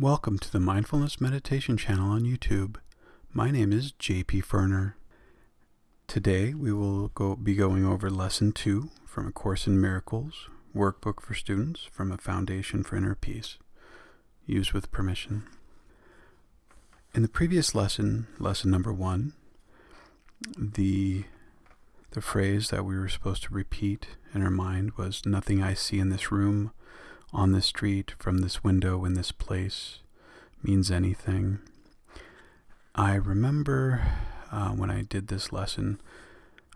Welcome to the Mindfulness Meditation channel on YouTube. My name is JP Ferner. Today we will go, be going over Lesson 2 from A Course in Miracles, workbook for students from A Foundation for Inner Peace, used with permission. In the previous lesson, lesson number 1, the, the phrase that we were supposed to repeat in our mind was, Nothing I see in this room on this street, from this window, in this place, means anything. I remember uh, when I did this lesson,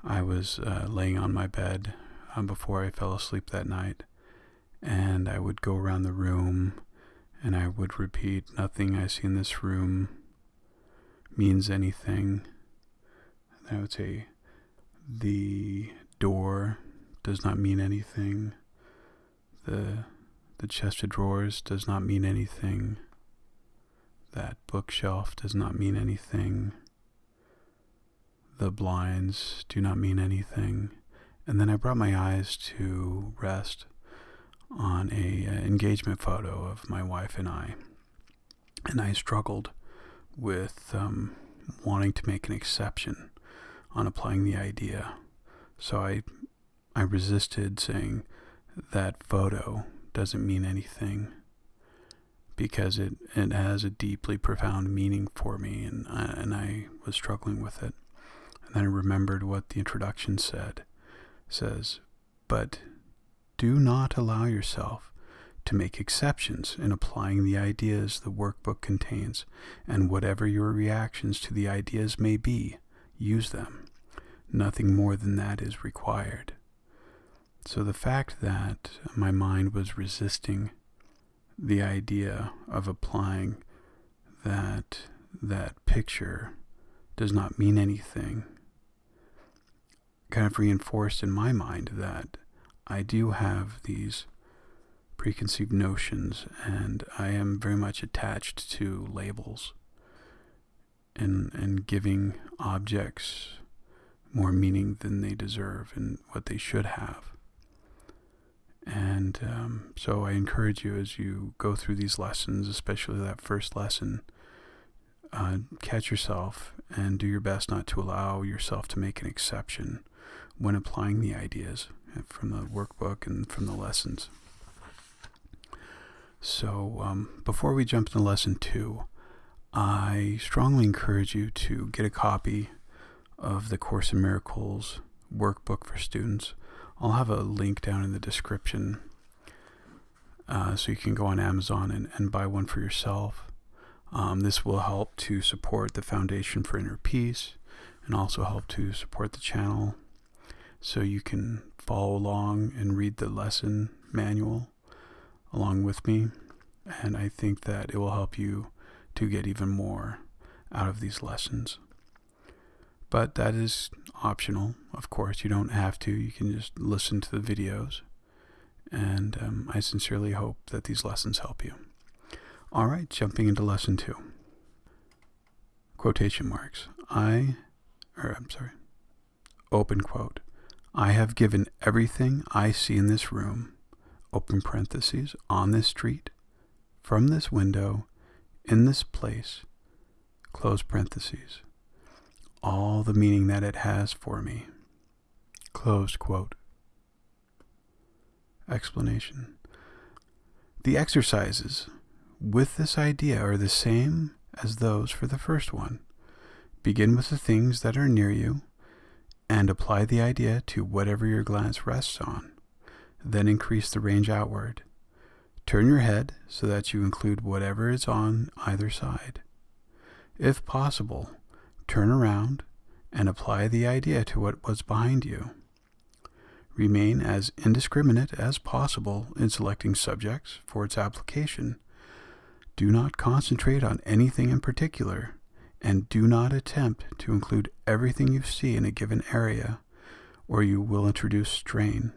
I was uh, laying on my bed uh, before I fell asleep that night, and I would go around the room and I would repeat, Nothing I see in this room means anything. And I would say, The door does not mean anything. The the chest of drawers does not mean anything. That bookshelf does not mean anything. The blinds do not mean anything. And then I brought my eyes to rest on a uh, engagement photo of my wife and I. And I struggled with um, wanting to make an exception on applying the idea. So I I resisted saying that photo doesn't mean anything because it, it has a deeply profound meaning for me and I, and I was struggling with it. And then I remembered what the introduction said. It says, but do not allow yourself to make exceptions in applying the ideas the workbook contains, and whatever your reactions to the ideas may be, use them. Nothing more than that is required. So the fact that my mind was resisting the idea of applying that that picture does not mean anything kind of reinforced in my mind that I do have these preconceived notions and I am very much attached to labels and and giving objects more meaning than they deserve and what they should have. And um, so I encourage you as you go through these lessons, especially that first lesson, uh, catch yourself and do your best not to allow yourself to make an exception when applying the ideas from the workbook and from the lessons. So um, before we jump into lesson two, I strongly encourage you to get a copy of the Course in Miracles workbook for students. I'll have a link down in the description uh, so you can go on Amazon and, and buy one for yourself. Um, this will help to support the Foundation for Inner Peace and also help to support the channel so you can follow along and read the lesson manual along with me. And I think that it will help you to get even more out of these lessons. But that is optional, of course. You don't have to. You can just listen to the videos. And um, I sincerely hope that these lessons help you. All right, jumping into lesson two. Quotation marks. I, or I'm sorry, open quote. I have given everything I see in this room, open parentheses, on this street, from this window, in this place, close parentheses all the meaning that it has for me. Closed quote. Explanation. The exercises with this idea are the same as those for the first one. Begin with the things that are near you and apply the idea to whatever your glance rests on. Then increase the range outward. Turn your head so that you include whatever is on either side. If possible, turn around and apply the idea to what was behind you. Remain as indiscriminate as possible in selecting subjects for its application. Do not concentrate on anything in particular, and do not attempt to include everything you see in a given area, or you will introduce strain.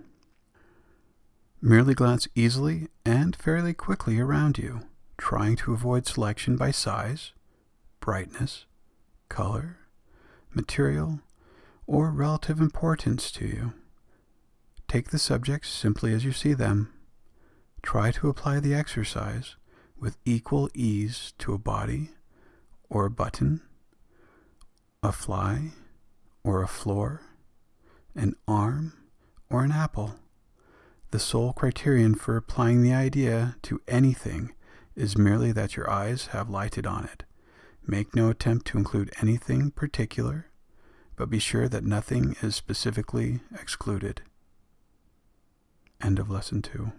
Merely glance easily and fairly quickly around you, trying to avoid selection by size, brightness, color, material, or relative importance to you. Take the subjects simply as you see them. Try to apply the exercise with equal ease to a body or a button, a fly or a floor, an arm or an apple. The sole criterion for applying the idea to anything is merely that your eyes have lighted on it. Make no attempt to include anything particular, but be sure that nothing is specifically excluded. End of lesson two.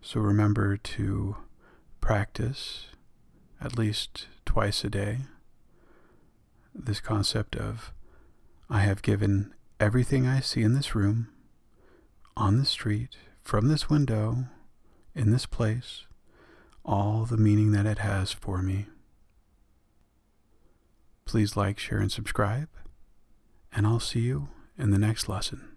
So remember to practice at least twice a day this concept of I have given everything I see in this room, on the street, from this window, in this place, all the meaning that it has for me. Please like, share, and subscribe, and I'll see you in the next lesson.